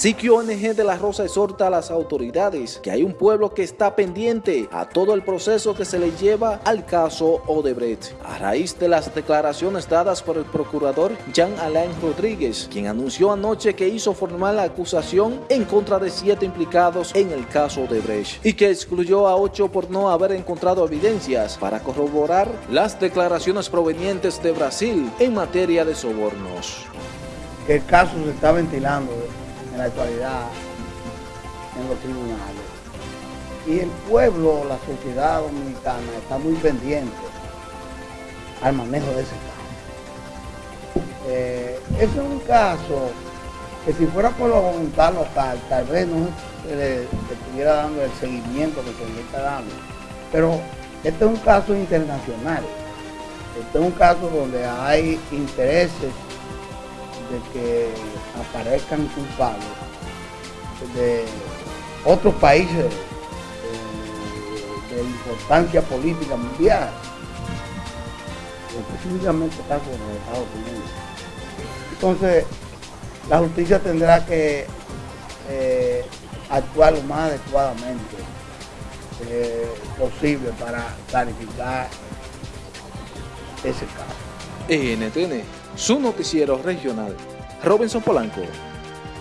Siquio ONG de La Rosa exhorta a las autoridades que hay un pueblo que está pendiente a todo el proceso que se le lleva al caso Odebrecht. A raíz de las declaraciones dadas por el procurador Jean Alain Rodríguez, quien anunció anoche que hizo formal la acusación en contra de siete implicados en el caso Odebrecht y que excluyó a ocho por no haber encontrado evidencias para corroborar las declaraciones provenientes de Brasil en materia de sobornos. El caso se está ventilando en la actualidad en los tribunales. Y el pueblo, la sociedad dominicana está muy pendiente al manejo de ese caso. Eh, ese es un caso que si fuera por la voluntad local, tal vez no se le estuviera dando el seguimiento que se le está dando. Pero este es un caso internacional. Este es un caso donde hay intereses de que aparezcan culpables de otros países de, de importancia política mundial, específicamente caso de los Estados Unidos. Entonces, la justicia tendrá que eh, actuar lo más adecuadamente eh, posible para clarificar ese caso. NTN, su noticiero regional. Robinson Polanco.